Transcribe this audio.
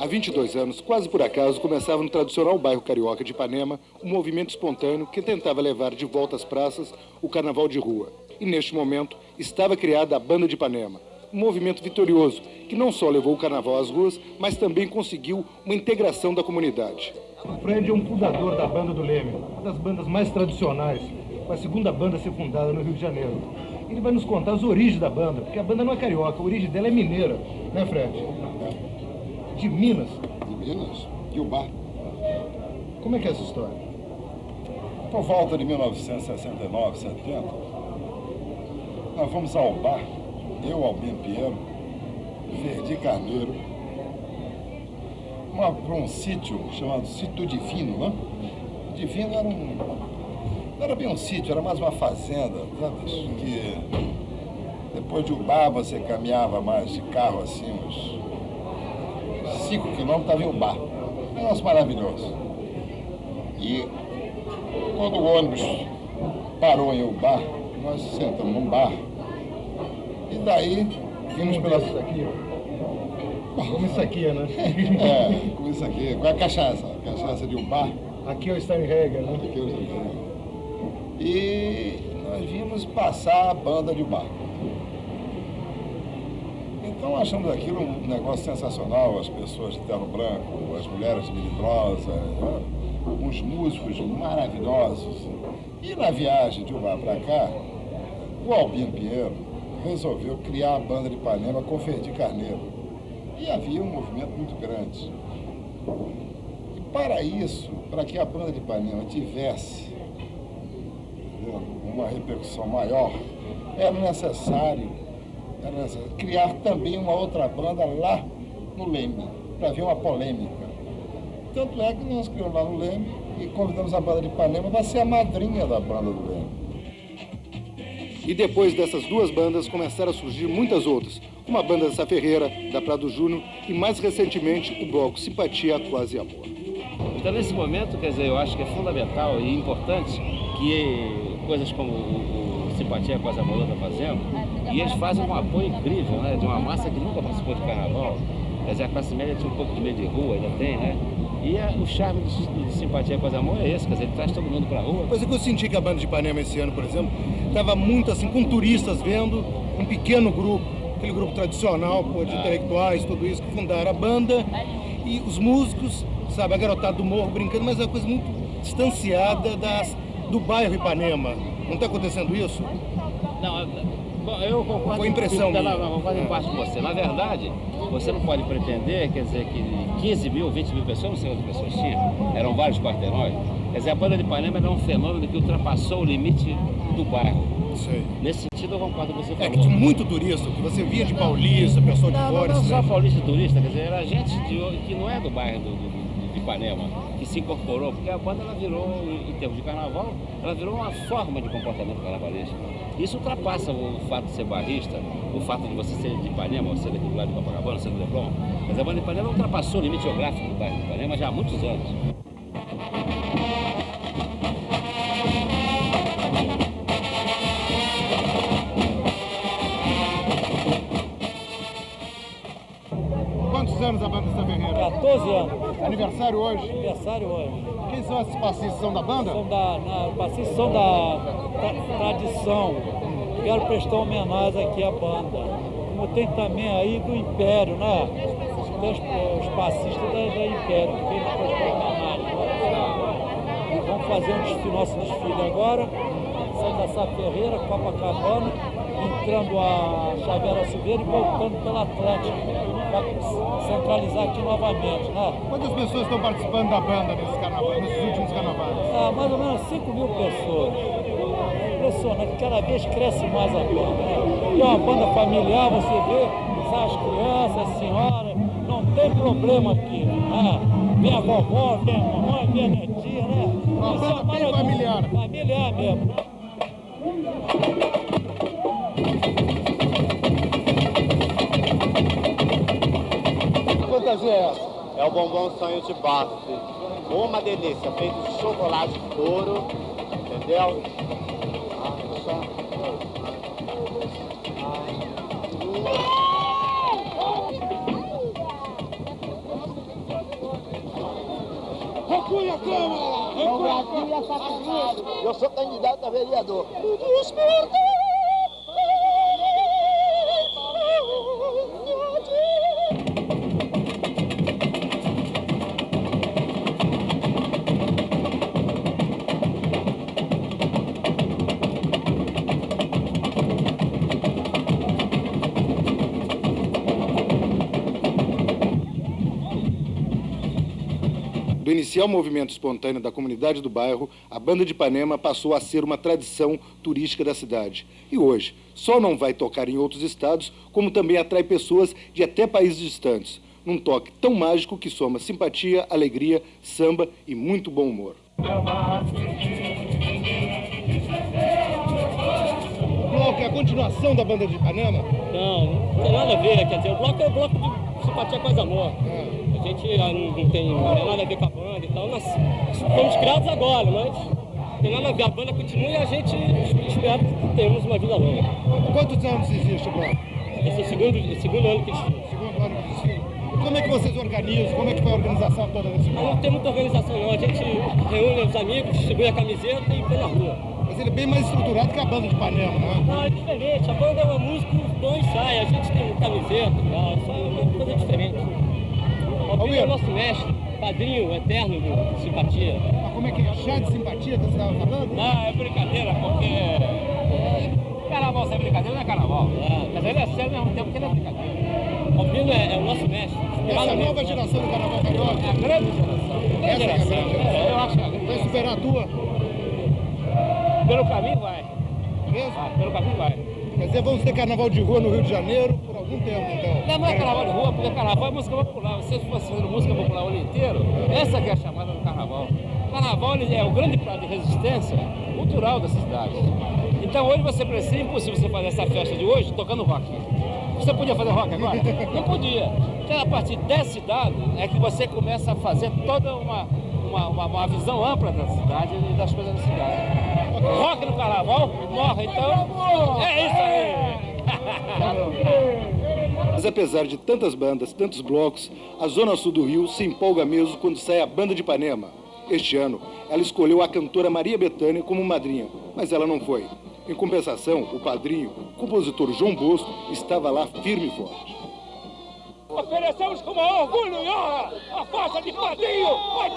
Há 22 anos, quase por acaso, começava no tradicional bairro carioca de Ipanema um movimento espontâneo que tentava levar de volta às praças o carnaval de rua. E neste momento estava criada a Banda de Ipanema, um movimento vitorioso que não só levou o carnaval às ruas, mas também conseguiu uma integração da comunidade. O Fred é um fundador da Banda do Leme, uma das bandas mais tradicionais, foi a segunda banda a ser fundada no Rio de Janeiro. Ele vai nos contar as origens da banda, porque a banda não é carioca, a origem dela é mineira, né Fred? De Minas. De Minas? E o bar. Como é que é essa história? Por volta de 1969, 70, nós fomos ao bar, eu, Albino Pinheiro, Verdi Carneiro, para um sítio chamado Sítio Divino, né? Divino era um... Não era bem um sítio, era mais uma fazenda, sabe? Que depois de Ubá você caminhava mais de carro assim, uns 5 quilômetros, estava em Ubá. Um negócio maravilhoso. E quando o ônibus parou em Ubá, nós sentamos num bar. E daí vimos pela... Isso aqui, Como isso aqui, né? é, como isso aqui. Com a cachaça, a cachaça de Ubá. Aqui é o Steinhager, né? Aqui é o Steinhager. E nós vimos passar a banda de Ubá. Então achamos aquilo um negócio sensacional, as pessoas de terno branco, as mulheres melindrosas, né? uns músicos maravilhosos. E na viagem de Ubá para cá, o Albino Pinheiro resolveu criar a banda de Ipanema com Ferdi Carneiro. E havia um movimento muito grande. E para isso, para que a banda de Ipanema tivesse uma repercussão maior, era necessário criar também uma outra banda lá no Leme, para haver uma polêmica. Tanto é que nós criamos lá no Leme e convidamos a banda de Ipanema para ser a madrinha da banda do Leme. E depois dessas duas bandas começaram a surgir muitas outras, como a banda Sa Ferreira, da Prado Júnior e mais recentemente o bloco Simpatia Quase Amor. Então nesse momento, quer dizer, eu acho que é fundamental e importante que coisas como o, Simpatia Quase Amor está fazendo, e eles fazem um apoio incrível, né, de uma massa que nunca participou de carnaval, quer dizer, a classe média tinha um pouco de medo de rua, ainda tem, né? E a, o charme de, de simpatia com as amor é esse, quer dizer, ele traz todo mundo pra rua. Coisa que eu senti que a banda de Ipanema esse ano, por exemplo, estava muito assim, com turistas vendo, um pequeno grupo, aquele grupo tradicional, pô, de ah. intelectuais, tudo isso, que fundaram a banda, e os músicos, sabe, a garotada do morro brincando, mas é uma coisa muito distanciada das, do bairro Ipanema. Não está acontecendo isso? Não, eu concordo. Foi impressão com, não, concordo em parte com você. Na verdade, você não pode pretender, quer dizer, que 15 mil, 20 mil pessoas, não sei quantas pessoas tinham, eram vários quarteirões. Quer dizer, a banda de Ipanema era um fenômeno que ultrapassou o limite do bairro. Sei. Nesse sentido, eu concordo com você falou. É que tinha muito turista, que você via de paulista, pessoal de não, fora. Não, não só paulista e turista, quer dizer, era gente de, que não é do bairro do, do de Ipanema, que se incorporou, porque a banda ela virou, em termos de carnaval, ela virou uma forma de comportamento carnavalesco. Isso ultrapassa o fato de ser barrista, o fato de você ser de Ipanema, você daqui do lado de Copacabana, ser do Leblon. Mas a banda de Ipanema ultrapassou o limite geográfico do bairro de Ipanema já há muitos anos. Ferreira? 14 anos. Aniversário hoje? Aniversário hoje. Quem são esses passistas? São da banda? São da, na, passistas são da tra, tradição. Quero prestar homenagem aqui à banda. Como tem também aí do Império, né? Os, os passistas da, da Império. E vamos fazer um desfile, nosso desfile agora. Saindo da Sá Ferreira, Copacabana, entrando a Xavier Silveira e voltando pela Atlântica para centralizar aqui novamente, né? Quantas pessoas estão participando da banda nesse carnaval, nesses últimos carnavais? Ah, mais ou menos 5 mil pessoas. É impressionante, cada vez cresce mais a banda. Né? É uma banda familiar, você vê, as crianças, as senhoras, não tem problema aqui. Né? Vem a vovó, vem a mamãe, vem a netinha, né? Uma banda bem familiar. Familiar mesmo, é essa? É o bombom sonho de Baf. Uma delícia, feito de chocolate puro, entendeu? Recue a Câmara! Recue a Câmara! Eu sou candidato a vereador. Do inicial movimento espontâneo da comunidade do bairro, a Banda de Ipanema passou a ser uma tradição turística da cidade. E hoje, só não vai tocar em outros estados, como também atrai pessoas de até países distantes, num toque tão mágico que soma simpatia, alegria, samba e muito bom humor. O bloco é a continuação da Banda de Ipanema? Não, não tem nada a ver, quer dizer, o bloco é o bloco de simpatia, paz e amor. É. A gente não, não tem, não tem nada a ver com a e tal. Nós fomos criados agora, mas tem nada a ver. A banda continua e a gente espera que tenhamos uma vida longa. Quantos anos existe o bloco? Esse é o segundo, segundo ano que existe. Segundo ano que existe. Como é que vocês organizam? Como é que foi a organização toda desse bloco? Não tem muita organização não. A gente reúne os amigos, distribui a camiseta e põe na rua. Mas ele é bem mais estruturado que a banda de Panema, não é? Não, é diferente. A banda é uma música, dois saem. A gente tem camiseta e tal. É uma coisa diferente. Albino é o nosso mestre, padrinho eterno de simpatia. Mas como é que é? Chá de simpatia que você estava falando? Não, é brincadeira, porque... É... Carnaval sem brincadeira não é carnaval. É. Mas ele é sério ao mesmo tempo que ele é brincadeira. Albino é, é o nosso mestre. Essa nova geração do carnaval carioca? É a grande geração. Grande Essa geração. É a grande geração. É, eu acho que é a grande Vai superar a tua? Pelo caminho vai. Mesmo? Vai, pelo caminho vai. Quer dizer, vamos ter carnaval de rua no Rio de Janeiro algum tempo, então. Não, não é carnaval de rua, porque carnaval é música popular. Se fosse fazendo música popular o ano inteiro, essa que é a chamada do carnaval. O carnaval é o grande prato de resistência cultural dessa cidade. Então hoje você precisa, é impossível você fazer essa festa de hoje tocando rock. Você podia fazer rock agora? Não podia. Então a partir desse dado é que você começa a fazer toda uma, uma, uma, uma visão ampla da cidade e das coisas da cidade. Rock no carnaval, morre, então é isso aí. Mas apesar de tantas bandas, tantos blocos, a Zona Sul do Rio se empolga mesmo quando sai a Banda de Ipanema. Este ano, ela escolheu a cantora Maria Bethânia como madrinha, mas ela não foi. Em compensação, o padrinho, o compositor João Bosco, estava lá firme e forte. Oferecemos com maior orgulho e honra a faixa de padrinho! Vai